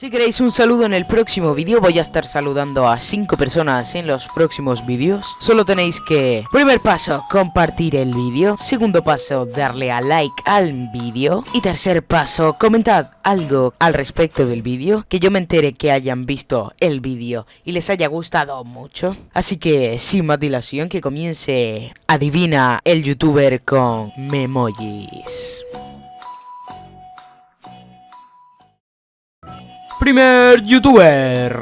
Si queréis un saludo en el próximo vídeo, voy a estar saludando a 5 personas en los próximos vídeos. Solo tenéis que, primer paso, compartir el vídeo. Segundo paso, darle a like al vídeo. Y tercer paso, comentad algo al respecto del vídeo, que yo me entere que hayan visto el vídeo y les haya gustado mucho. Así que, sin más dilación, que comience Adivina el youtuber con memojis. Primer youtuber.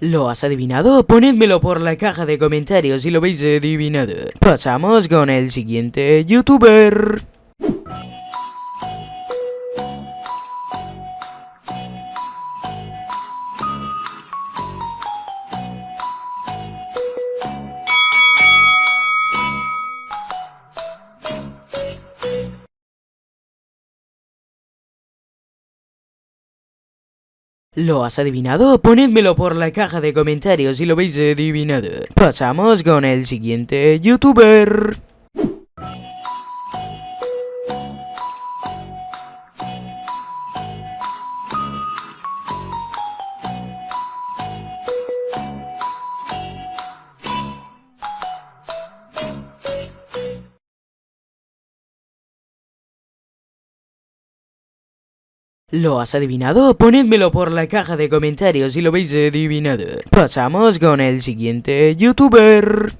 ¿Lo has adivinado? Ponedmelo por la caja de comentarios si lo habéis adivinado. Pasamos con el siguiente youtuber. ¿Lo has adivinado? Ponedmelo por la caja de comentarios si lo habéis adivinado. Pasamos con el siguiente youtuber. ¿Lo has adivinado? Ponedmelo por la caja de comentarios si lo habéis adivinado. Pasamos con el siguiente youtuber.